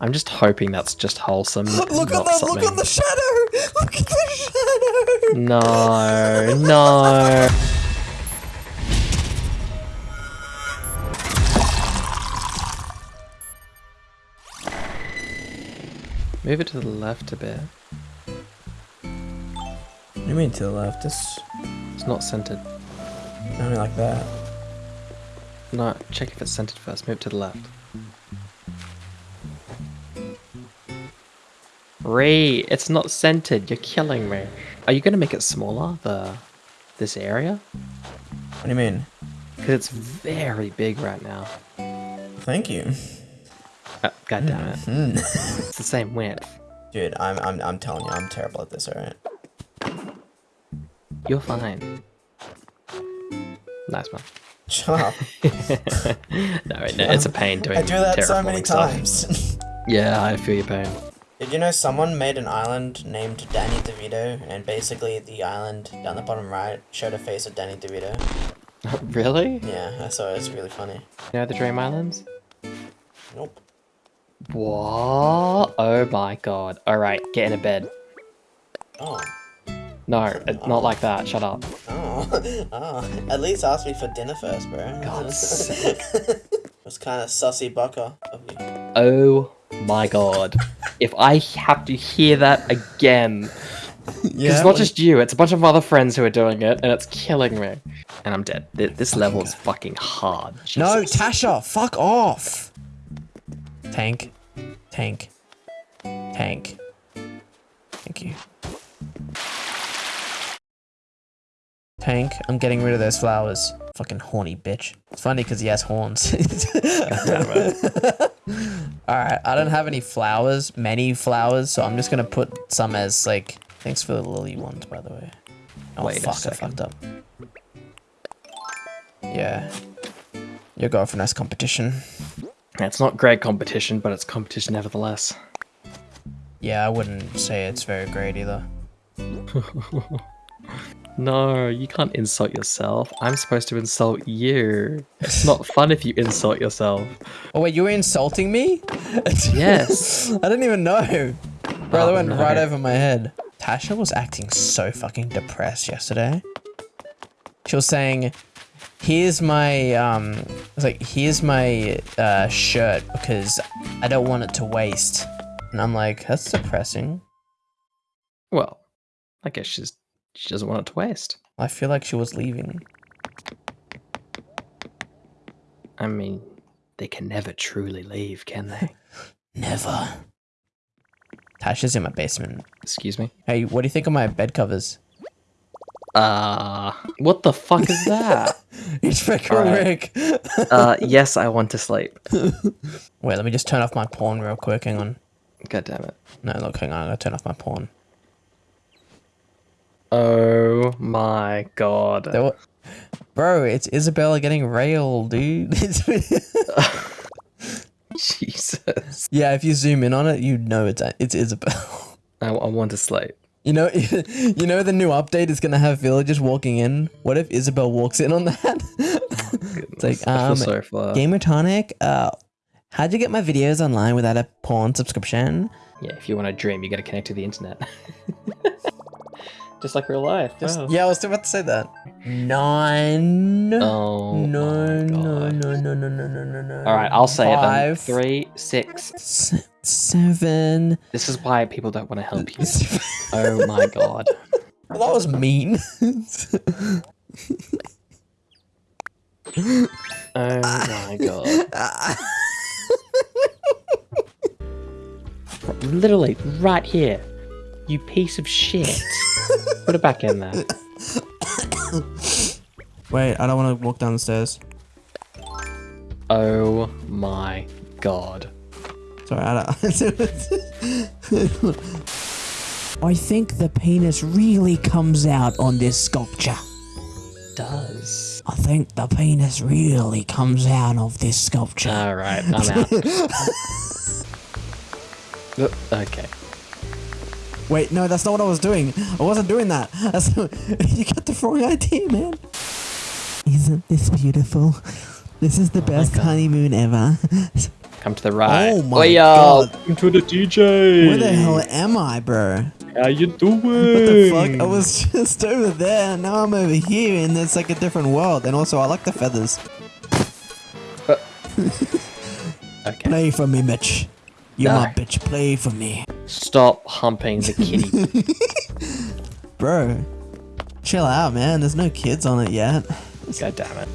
I'm just hoping that's just wholesome. Look at the something. look at the shadow. Look at the shadow. No, no. Move it to the left a bit. What do you mean to the left? It's It's not centered. only like that. No, check if it's centered first. Move it to the left. It's not centered. You're killing me. Are you gonna make it smaller? The this area? What do you mean? Because it's very big right now. Thank you. Uh, God damn it. Hmm. It's the same width. Dude, I'm I'm I'm telling you, I'm terrible at this, alright? You're fine. Nice one. Shut up. no, no, it's a pain doing I do that so many stuff. times. Yeah, I feel your pain. Did you know someone made an island named Danny DeVito, and basically the island down the bottom right showed a face of Danny DeVito? really? Yeah, I saw it. It's really funny. You know the Dream Islands? Nope. What? Oh my god. Alright, get in a bed. Oh. No, it's not oh. like that. Shut up. Oh. oh. At least ask me for dinner first, bro. God's sake. It's kind of sussy baka of you. Oh my god. If I have to hear that again, Yeah. it's not just you, it's a bunch of other friends who are doing it, and it's killing me. And I'm dead. Th- This level is fucking hard. No, Tasha, fuck off. Tank. Tank. Tank. Thank you. Tank, I'm getting rid of those flowers. Fucking horny bitch. It's funny because he has horns. Alright, I don't have any flowers, many flowers, so I'm just gonna put some as like. Thanks for the lily ones, by the way. Oh Wait fuck, I fucked up. Yeah. You're going for nice competition. It's not great competition, but it's competition nevertheless. Yeah, I wouldn't say it's very great either. No, you can't insult yourself. I'm supposed to insult you. It's not fun if you insult yourself. Oh wait, you were insulting me? Yes. I didn't even know. Bro, that Oh, went no. right over my head. Tasha was acting so fucking depressed yesterday. She was saying, "Here's my um, like here's my uh, shirt because I don't want it to waste." And I'm like, "That's depressing." Well, I guess she's she doesn't want it to waste. I feel like she was leaving. I mean, they can never truly leave, can they? Never. Tasha's in my basement. Excuse me. Hey, what do you think of my bed covers? Uh, what the fuck is that? It's freaking Alright. Rick. uh, yes, I want to sleep. Wait, let me just turn off my porn real quick. Hang on. God damn it. No, look, hang on. I gotta turn off my porn. Oh my god. Wa- Bro, it's Isabella getting railed, dude. Jesus. yeah, if you zoom in on it, you know it's it's Isabelle. I, I want to sleep. You know, you know the new update is gonna have villagers walking in. What if Isabelle walks in on that? it's like, um, sorry. Gamer Tonic, uh, how'd you get my videos online without a porn subscription? Yeah, if you want to dream, you gotta connect to the internet. Just like real life. Just, wow. Yeah, I was about to say that. Nine. Oh. no, my no, God. no, no, no, no, no, no, no. All right, I'll say it then. Five, Three, six. s- seven. This is why people don't want to help you. Oh my god. Well, that was mean. Oh my god. Literally, right here. You piece of shit. Put it back in there. Wait, I don't want to walk down the stairs. Oh my god. Sorry, I don't. I think the penis really comes out on this sculpture. Does. I think the penis really comes out of this sculpture. Alright, I'm out. Uh, okay. Wait, no, that's not what I was doing. I wasn't doing that. That's you got the wrong idea, man. Isn't this beautiful? This is the best honeymoon ever. Come to the right. Oh my Oi, yo, God. Come to the DJ. Where the hell am I, bro? How you doing? What the fuck? I was just over there, and now I'm over here, and it's like a different world. And also, I like the feathers. Uh. Okay. Play for me, Mitch. You're my bitch. Play for me. Stop humping the kitty. Bro, chill out, man. There's no kids on it yet. God damn it.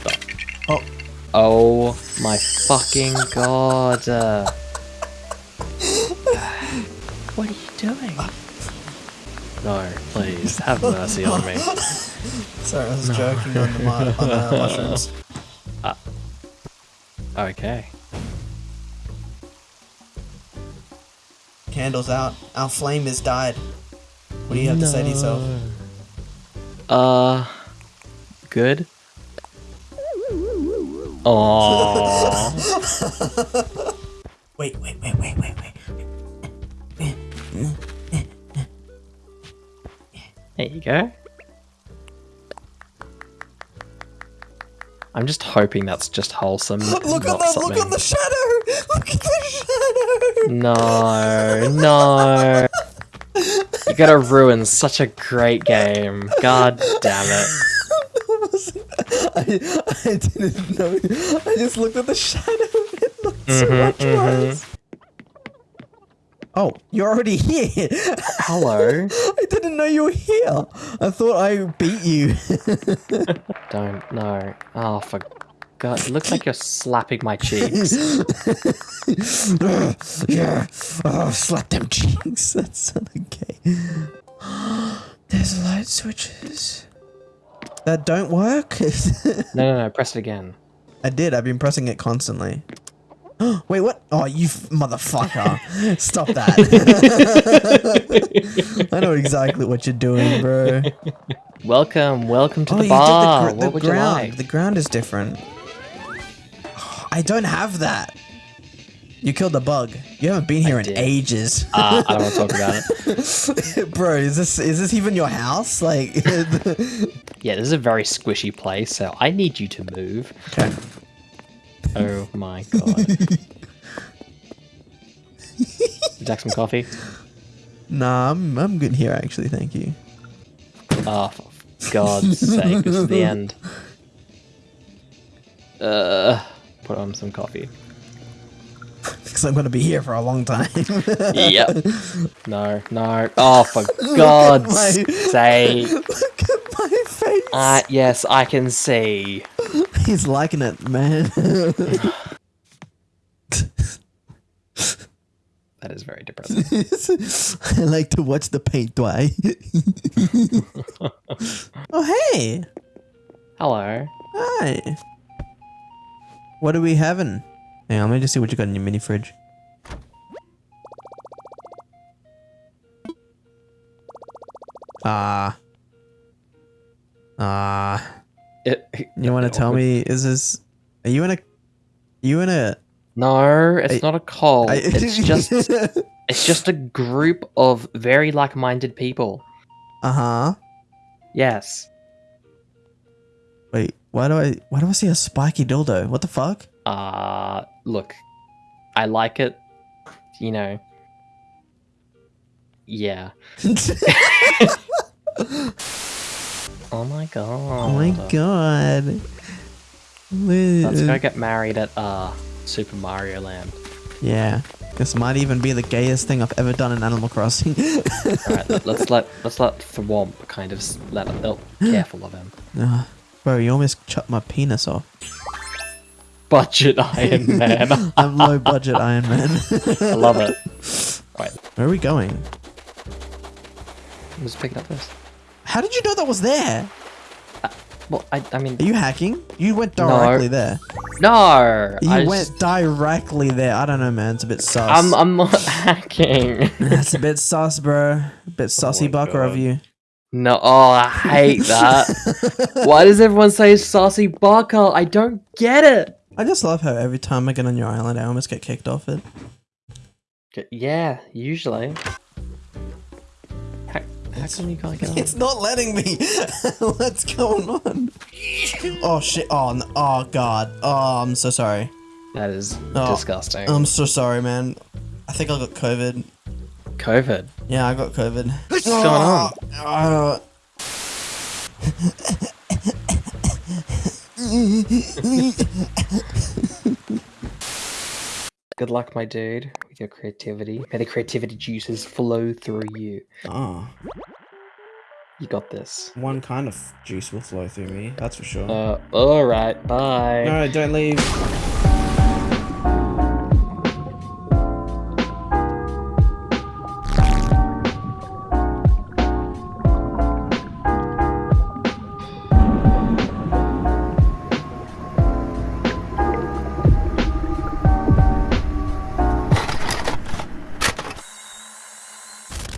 Stop. Oh, Oh my fucking god. Uh, what are you doing? No, please, have mercy on me. sorry, I was joking on the, on the mushrooms. Okay. Candles out. Our flame has died. What do you have to say to yourself? Uh, good. Aww. Wait, wait, wait, wait, wait, wait. There you go. I'm just hoping that's just wholesome. Look not at the something. look at the shadow. Look at the shadow. No, no. You gotta ruin such a great game. God damn it. I, I didn't know. I just looked at the shadow. It looked so Mhm, much mhm. worse. Oh, you're already here. Hello. I didn't know you were here. I thought I beat you. Don't no. Oh for God, it looks like you're slapping my cheeks. yeah. Oh, slap them cheeks. That's not okay. There's light switches. That don't work? No, no, no. Press it again. I did. I've been pressing it constantly. Wait, what? Oh, you f- motherfucker. Stop that. I know exactly what you're doing, bro. Welcome, welcome to oh, the bar. the, gr- what the ground. like? The ground is different. I don't have that. You killed the bug. You haven't been here in did. ages. Uh, I don't want to talk about it. Bro, is this is this even your house? Like Yeah, this is a very squishy place, so I need you to move. Okay. Oh my god. Like some coffee? Nah, I'm I'm good here actually, thank you. Oh, for God's sake, this is the end. Uh, put on some coffee. Because I'm gonna be here for a long time. Yep. No, no. Oh, for God's my- sake. Look at my face. Uh, yes, I can see. He's liking it, man. That is very depressing. I like to watch the paint dry. oh hey. Hello. Hi. What are we having? Hang on, let me just see what you got in your mini fridge. Ah. Ah. It, You want to tell me, is this. Are you in a. You in a. No, it's I- not a cult. I- it's just it's just a group of very like-minded people. uh huh. Yes. Wait, why do I. Why do I see a spiky dildo? What the fuck? Uh look. I like it. You know. Yeah. Oh my god. oh my god. Let's go get married at uh Super Mario Land. Yeah. This might even be the gayest thing I've ever done in Animal Crossing. Alright, let- let's let let's let Thwomp kind of s- let oh, careful of him. Ah, Bro, you almost chopped my penis off. Budget Iron Man. I'm low budget Iron Man. I love it. Right, Where are we going? I'm just picking up this. How did you know that was there? Uh, well, I I mean Are you hacking? You went No. directly there. no. You I went just- directly there. I don't know, man. It's a bit sus. I'm I'm not hacking. That's a bit sus, bro. A bit oh sussy Oh my baka of you. No, oh, I hate that. Why does everyone say saucy baka? I don't get it. I just love how every time I get on your island, I almost get kicked off it. Yeah, usually. How, how come you can't get on? It's not letting me. What's going on? Oh shit! Oh, no. oh god! Oh, I'm so sorry. That is Oh, disgusting. I'm so sorry, man. I think I got COVID. COVID. Yeah, I got COVID. What's going on? Uh, Good luck, my dude, with your creativity. May the creativity juices flow through you. oh, You got this. one kind of juice will flow through me. That's for sure. Uh, alright, bye. no, don't leave.